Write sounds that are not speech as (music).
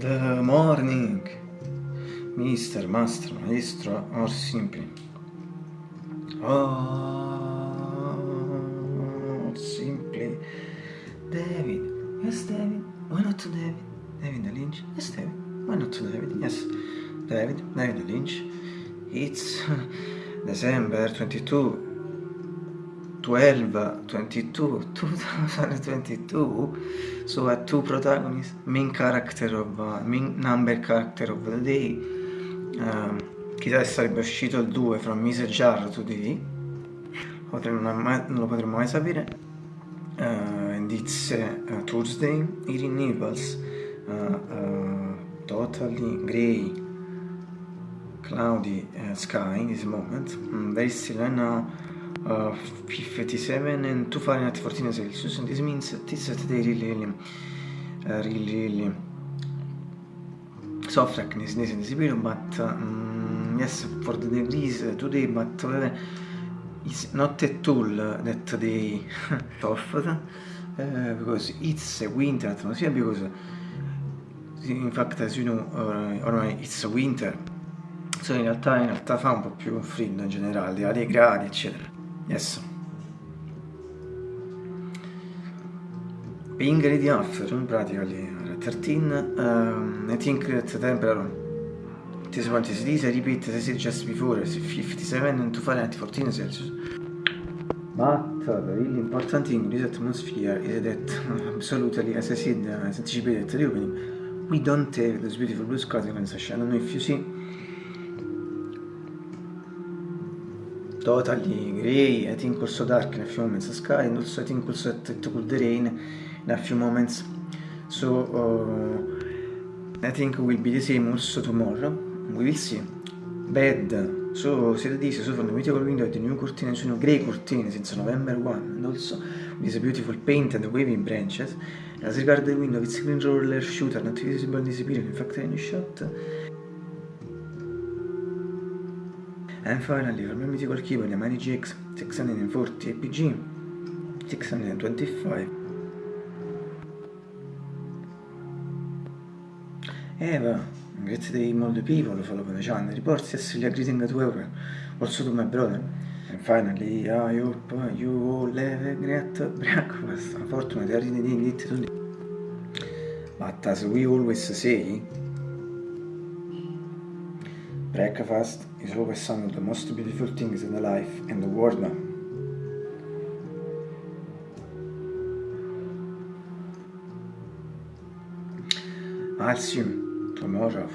Good morning, Mr. Master, Maestro, or simply. Oh, simply. David. Yes, David. Why not to David? David Lynch. Yes, David. Why not to David? Yes, David. David Lynch. It's (laughs) December 22, 12, 22, 2022 so uh, two protagonists main character of uh, main number character of the day um, chissà se sarebbe uscito il 2 from Mise Jar today mai, non lo potremmo mai sapere. Uh, and it's uh, Thursday here in Naples uh, uh, totally grey cloudy sky in this moment. Mm, there is still right now uh, 57 and 2 Fahrenheit 14 Celsius and this means this today really really uh, really really soft darkness in this period but um, yes for the degrees today but uh, it's not at all that they (laughs) soft uh, because it's a winter atmosphere because in fact as you know uh, ormai it's winter. So in realtà, in realtà fa un po' più freddo in generale, a dei gradi eccetera Yes. Being ready after, practically, 13, um, I think that the temperature this one is this, I repeat as I said just before, 57 and 2 Fahrenheit 14 Celsius. But the really important thing in this atmosphere is that, absolutely, as I said, as anticipated at the opening, we don't have those beautiful blue skies in I don't know if you see totally grey, I think also dark in a few moments, the sky, and also I think also it, it could rain in a few moments. So uh, I think will be the same also tomorrow. We will see. Bad. So siete this, so from the mythical window the new curtain sono grey curtain since November 1 and also with beautiful paint and waving branches. As regards the window, it's green roller shooter not visible in this period, in fact any shot And finally, for my mythical keyboard, the Mani GX 640 APG 625 Eva, grazie dei molti people follow the channel, reports yesterday greeting to everyone, also to my brother. And finally, I hope you all have a great breakfast. Unfortunately, I didn't eat today. But as we always say, Breakfast is always some of the most beautiful things in the life in the world. I'll see you tomorrow.